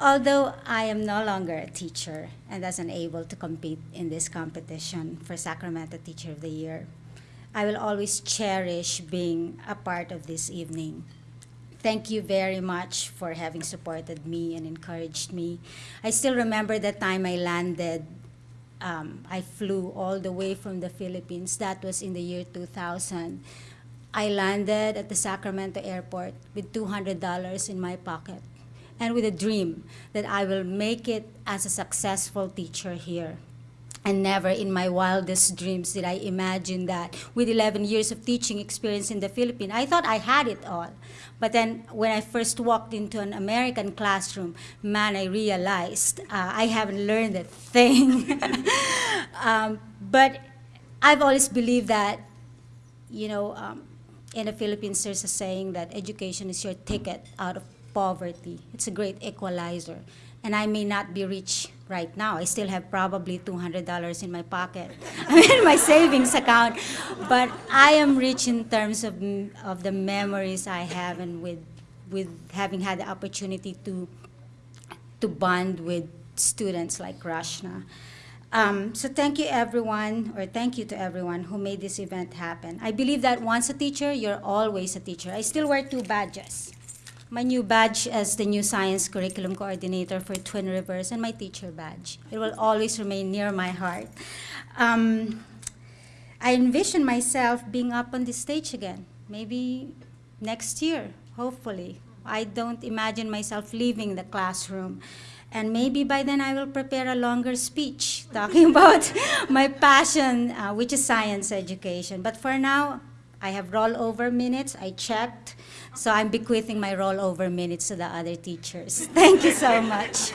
Although I am no longer a teacher and thus unable to compete in this competition for Sacramento Teacher of the Year, I will always cherish being a part of this evening. Thank you very much for having supported me and encouraged me. I still remember the time I landed. Um, I flew all the way from the Philippines. That was in the year 2000. I landed at the Sacramento airport with $200 in my pocket and with a dream that I will make it as a successful teacher here. And never in my wildest dreams did I imagine that with 11 years of teaching experience in the Philippines, I thought I had it all. But then when I first walked into an American classroom, man, I realized uh, I haven't learned a thing. um, but I've always believed that, you know, um, in the Philippines, there's a saying that education is your ticket out of poverty. It's a great equalizer. And I may not be rich right now. I still have probably $200 in my pocket, I in my savings account. But I am rich in terms of, of the memories I have and with, with having had the opportunity to, to bond with students like Rashna. Um, so thank you everyone, or thank you to everyone who made this event happen. I believe that once a teacher, you're always a teacher. I still wear two badges. My new badge as the new science curriculum coordinator for Twin Rivers and my teacher badge. It will always remain near my heart. Um, I envision myself being up on the stage again, maybe next year, hopefully. I don't imagine myself leaving the classroom. And maybe by then I will prepare a longer speech talking about my passion, uh, which is science education. But for now, I have rollover minutes. I checked. So I'm bequeathing my rollover minutes to the other teachers. Thank you so much.